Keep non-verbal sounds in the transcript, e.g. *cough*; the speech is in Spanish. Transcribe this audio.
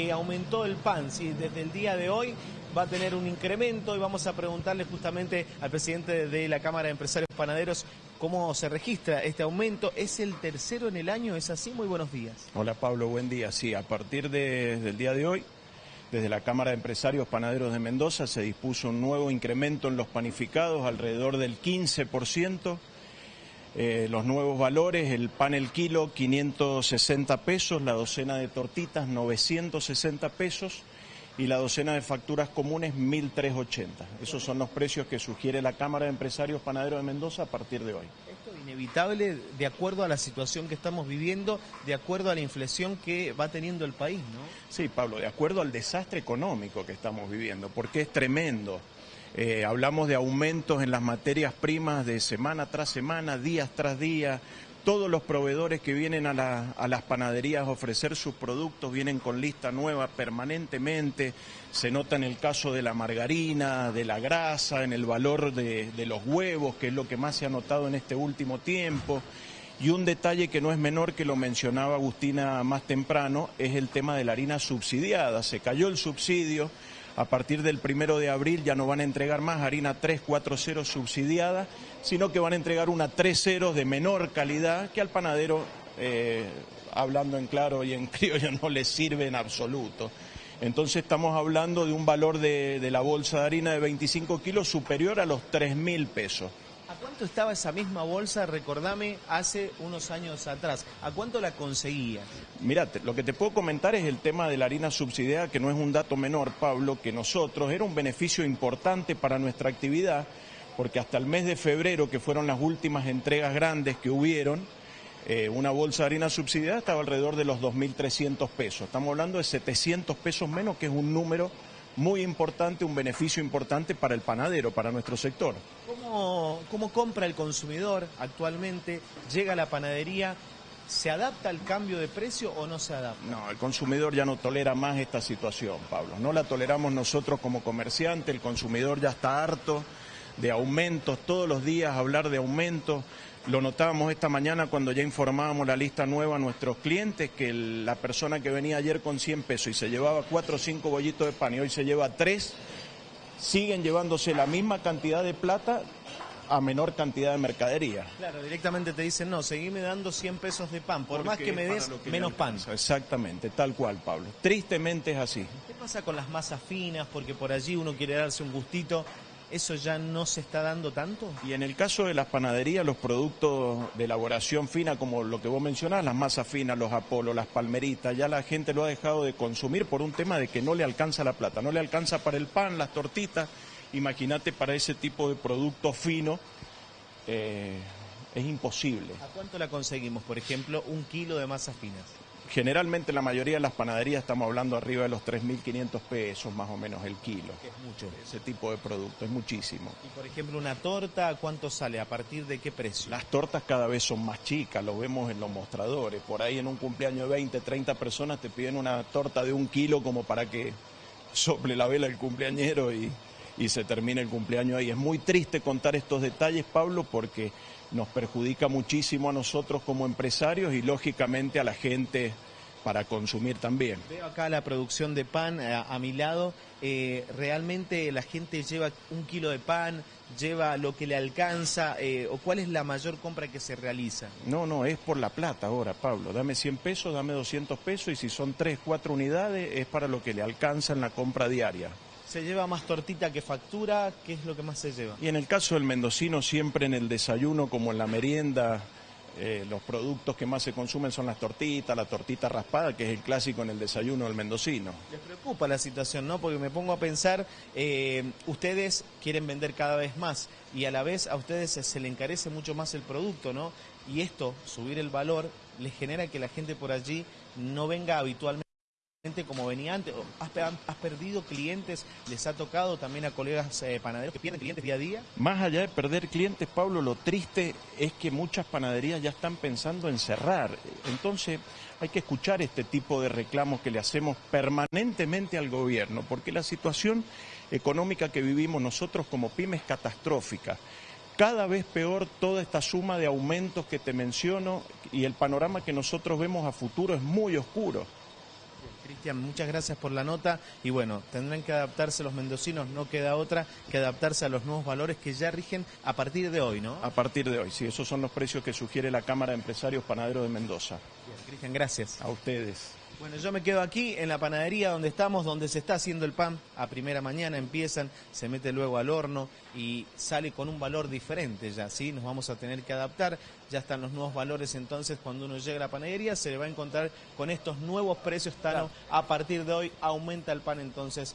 que aumentó el pan, si desde el día de hoy va a tener un incremento y vamos a preguntarle justamente al presidente de la Cámara de Empresarios Panaderos cómo se registra este aumento. ¿Es el tercero en el año? ¿Es así? Muy buenos días. Hola Pablo, buen día. Sí, a partir de, del día de hoy, desde la Cámara de Empresarios Panaderos de Mendoza se dispuso un nuevo incremento en los panificados, alrededor del 15%. Eh, los nuevos valores, el pan el kilo 560 pesos, la docena de tortitas 960 pesos y la docena de facturas comunes 1.380. Esos son los precios que sugiere la Cámara de Empresarios Panaderos de Mendoza a partir de hoy. Esto es inevitable de acuerdo a la situación que estamos viviendo, de acuerdo a la inflación que va teniendo el país, ¿no? Sí, Pablo, de acuerdo al desastre económico que estamos viviendo, porque es tremendo. Eh, hablamos de aumentos en las materias primas de semana tras semana, días tras día, todos los proveedores que vienen a, las panaderías a ofrecer sus productos vienen con lista nueva permanentemente. Se nota en el caso de la margarina, de la grasa, en el valor de los huevos, que es lo que más se ha notado en este último tiempo. Y un detalle que no es menor, que lo mencionaba Agustina más temprano, es el tema de la harina subsidiada. Se cayó el subsidio a partir del primero de abril ya no van a entregar más harina 340 subsidiada, sino que van a entregar una 30 de menor calidad que al panadero, eh, hablando en claro y en *laughs* criollo, no le sirve en absoluto. Entonces estamos hablando de un valor de, de la bolsa de harina de 25 kilos superior a los 3 mil pesos. ¿A cuánto estaba esa misma bolsa, recordame, hace unos años atrás? ¿A cuánto la conseguías? Mira, lo que te puedo comentar es el tema de la harina subsidiada, que no es un dato menor, Pablo, que nosotros era un beneficio importante para nuestra actividad, porque hasta el mes de febrero, que fueron las últimas entregas grandes que hubieron, eh, una bolsa de harina subsidiada estaba alrededor de los 2.300 pesos. Estamos hablando de 700 pesos menos, que es un número muy importante, un beneficio importante para el panadero, para nuestro sector. ¿Cómo, cómo compra el consumidor actualmente? ¿Llega a la panadería? ¿Se adapta al cambio de precio o no se adapta? No, el consumidor ya no tolera más esta situación, Pablo. No la toleramos nosotros como comerciante, el consumidor ya está harto de aumentos, todos los días hablar de aumentos. Lo notábamos esta mañana cuando ya informábamos la lista nueva a nuestros clientes que la persona que venía ayer con 100 pesos y se llevaba 4 o 5 bollitos de pan y hoy se lleva 3, siguen llevándose la misma cantidad de plata a menor cantidad de mercadería. Claro, directamente te dicen, no, seguime dando 100 pesos de pan, por más que me des menos pan. Exactamente, tal cual, Pablo. Tristemente es así. ¿Qué pasa con las masas finas? Porque por allí uno quiere darse un gustito ¿Eso ya no se está dando tanto? Y en el caso de las panaderías, los productos de elaboración fina, como lo que vos mencionás, las masas finas, los apolos, las palmeritas, ya la gente lo ha dejado de consumir por un tema de que no le alcanza la plata, no le alcanza para el pan, las tortitas. Imagínate para ese tipo de producto fino, eh, es imposible. ¿A cuánto la conseguimos, por ejemplo, un kilo de masas finas? Generalmente la mayoría de las panaderías estamos hablando arriba de los 3.500 pesos más o menos el kilo. Es mucho. Ese tipo de producto, es muchísimo. Y por ejemplo una torta, ¿cuánto sale? ¿A partir de qué precio? Las tortas cada vez son más chicas, lo vemos en los mostradores. Por ahí en un cumpleaños de 20, 30 personas te piden una torta de un kilo como para que *laughs* sople la vela el cumpleañero y, y se termine el cumpleaños ahí. Es muy triste contar estos detalles, Pablo, porque nos perjudica muchísimo a nosotros como empresarios y lógicamente a la gente para consumir también. Veo acá la producción de pan eh, a, mi lado. Eh, realmente la gente lleva un kilo de pan, lleva lo que le alcanza, eh, o cuál es la mayor compra que se realiza. No, no, es por la plata ahora, Pablo. Dame 100 pesos, dame 200 pesos y si son 3, 4 unidades es para lo que le alcanza en la compra diaria. ¿Se lleva más tortita que factura? ¿Qué es lo que más se lleva? Y en el caso del mendocino, siempre en el desayuno como en la merienda, eh, los productos que más se consumen son las tortitas, la tortita raspada, que es el clásico en el desayuno del mendocino. Les preocupa la situación, ¿no? Porque me pongo a pensar, eh, ustedes quieren vender cada vez más y a la vez a ustedes se le encarece mucho más el producto, ¿no? Y esto, subir el valor, les genera que la gente por allí no venga habitualmente como venía antes? ¿Has, perdido clientes? ¿Les ha tocado también a colegas eh, panaderos que pierden clientes día a día? Más allá de perder clientes, Pablo, lo triste es que muchas panaderías ya están pensando en cerrar. Entonces hay que escuchar este tipo de reclamos que le hacemos permanentemente al gobierno, porque la situación económica que vivimos nosotros como pymes es catastrófica cada vez peor toda esta suma de aumentos que te menciono y el panorama que nosotros vemos a futuro es muy oscuro Cristian, muchas gracias por la nota y bueno, tendrán que adaptarse los mendocinos, no queda otra que adaptarse a los nuevos valores que ya rigen a partir de hoy, ¿no? A partir de hoy, sí, esos son los precios que sugiere la Cámara de Empresarios Panaderos de Mendoza. Cristian, gracias. A ustedes. Bueno, yo me quedo aquí en la panadería donde estamos, donde se está haciendo el pan. A primera mañana empiezan, se mete luego al horno y sale con un valor diferente ya, ¿sí? Nos vamos a tener que adaptar. Ya están los nuevos valores, entonces cuando uno llega a la panadería se le va a encontrar con estos nuevos precios, Tano. A partir de hoy aumenta el pan entonces.